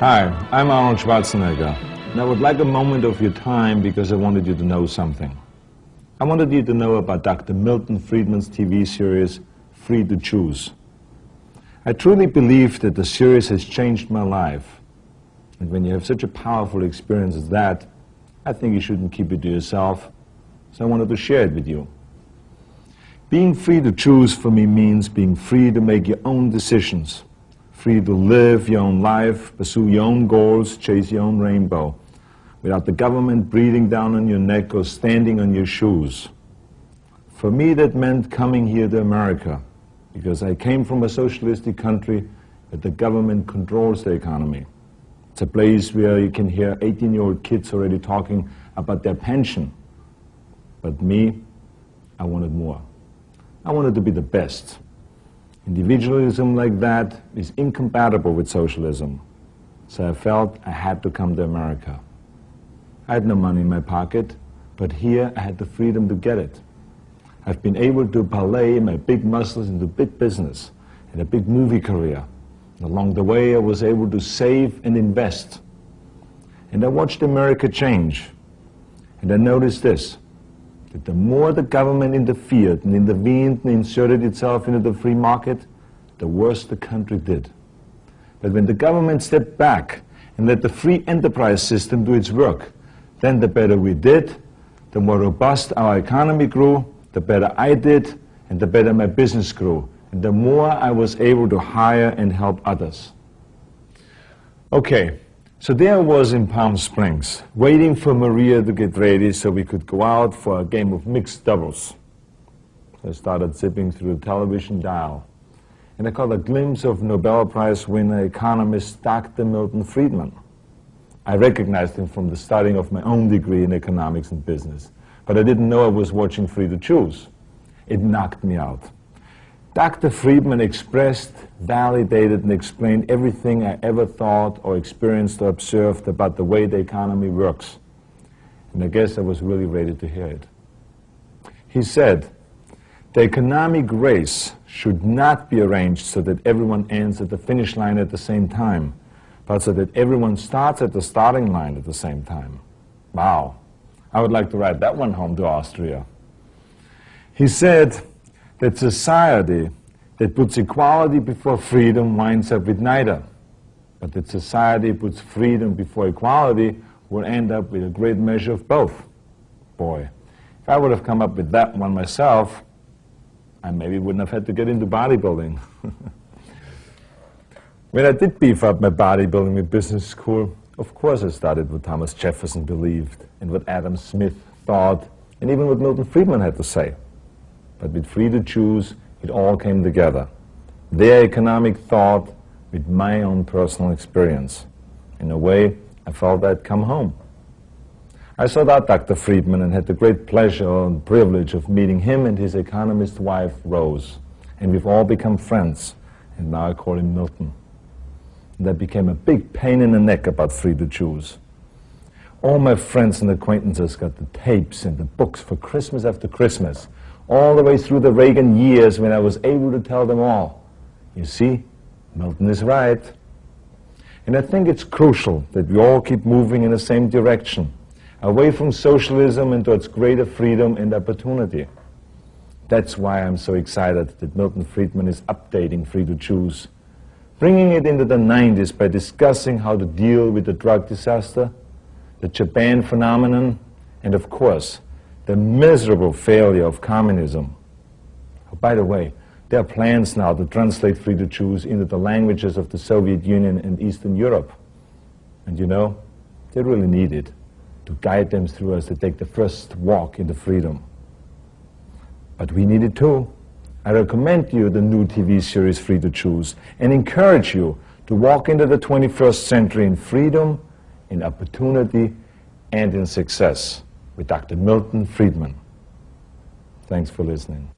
Hi, I'm Arnold Schwarzenegger, and I would like a moment of your time because I wanted you to know something. I wanted you to know about Dr. Milton Friedman's TV series, Free to Choose. I truly believe that the series has changed my life. And when you have such a powerful experience as that, I think you shouldn't keep it to yourself. So I wanted to share it with you. Being free to choose for me means being free to make your own decisions, free to live your own life, pursue your own goals, chase your own rainbow, without the government breathing down on your neck or standing on your shoes. For me, that meant coming here to America, because I came from a socialistic country where the government controls the economy. It's a place where you can hear 18-year-old kids already talking about their pension. But me, I wanted more. I wanted to be the best. Individualism like that is incompatible with socialism. So I felt I had to come to America. I had no money in my pocket, but here I had the freedom to get it. I've been able to parlay my big muscles into big business and a big movie career. Along the way, I was able to save and invest. And I watched America change. And I noticed this that the more the government interfered and intervened and inserted itself into the free market, the worse the country did. But when the government stepped back and let the free enterprise system do its work, then the better we did, the more robust our economy grew, the better I did, and the better my business grew, and the more I was able to hire and help others. Okay, so there I was in Palm Springs, waiting for Maria to get ready so we could go out for a game of mixed doubles. I started zipping through the television dial, and I caught a glimpse of Nobel Prize winner economist Dr. Milton Friedman. I recognized him from the starting of my own degree in economics and business, but I didn't know I was watching Free to Choose. It knocked me out. Dr. Friedman expressed, validated, and explained everything I ever thought or experienced or observed about the way the economy works. And I guess I was really ready to hear it. He said, the economic race should not be arranged so that everyone ends at the finish line at the same time, but so that everyone starts at the starting line at the same time. Wow. I would like to write that one home to Austria. He said, that society that puts equality before freedom winds up with neither. But that society puts freedom before equality will end up with a great measure of both. Boy, if I would have come up with that one myself, I maybe wouldn't have had to get into bodybuilding. when I did beef up my bodybuilding in business school, of course I studied what Thomas Jefferson believed and what Adam Smith thought and even what Milton Friedman had to say but with free to choose, it all came together. Their economic thought with my own personal experience. In a way, I felt I'd come home. I sought out Dr. Friedman and had the great pleasure and privilege of meeting him and his economist wife, Rose. And we've all become friends, and now I call him Milton. And that became a big pain in the neck about free to choose. All my friends and acquaintances got the tapes and the books for Christmas after Christmas, all the way through the Reagan years when I was able to tell them all. You see, Milton is right. And I think it's crucial that we all keep moving in the same direction, away from socialism and towards greater freedom and opportunity. That's why I'm so excited that Milton Friedman is updating Free to Choose, bringing it into the 90s by discussing how to deal with the drug disaster, the Japan phenomenon, and of course, the miserable failure of communism. Oh, by the way, there are plans now to translate Free to Choose into the languages of the Soviet Union and Eastern Europe. And you know, they really need it to guide them through as they take the first walk into freedom. But we need it too. I recommend you the new TV series Free to Choose and encourage you to walk into the 21st century in freedom, in opportunity, and in success with Dr. Milton Friedman. Thanks for listening.